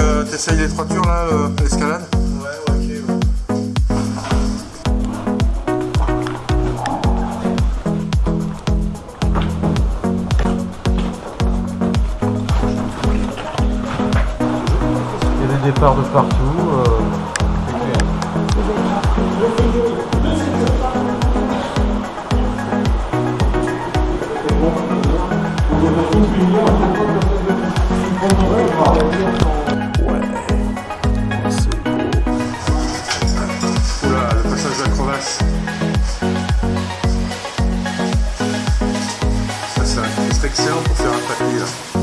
Euh, t'essayes les trois tours là, l'escalade Ouais, ok. Il y a des départs de partout. Euh. C'est un- c'est excellent pour faire un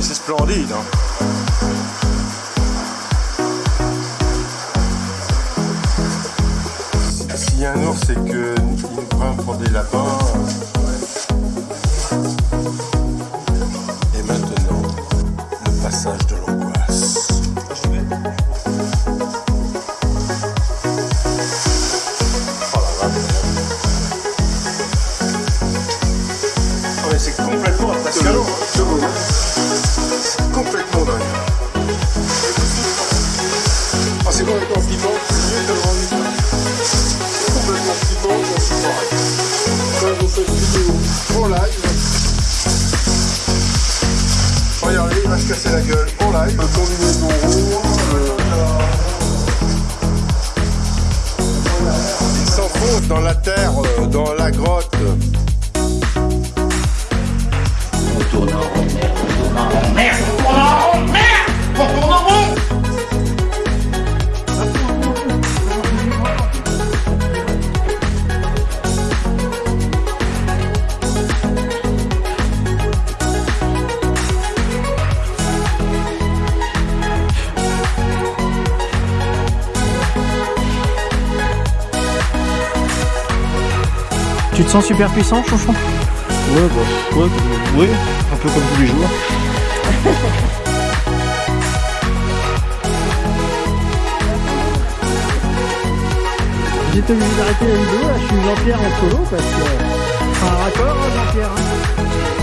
c'est splendide hein. S'il y a un ours, c'est que nous prend pour des lapins. Live, regardez, il va se casser la gueule en live. Combinaison Tu te sens super puissant, chouchon Ouais, bah, ouais, comme- ouais, un peu comme tous les jours. J'étais obligé d'arrêter la vidéo, là je suis Jean-Pierre en solo parce que... Un raccord, hein, Jean-Pierre. hein.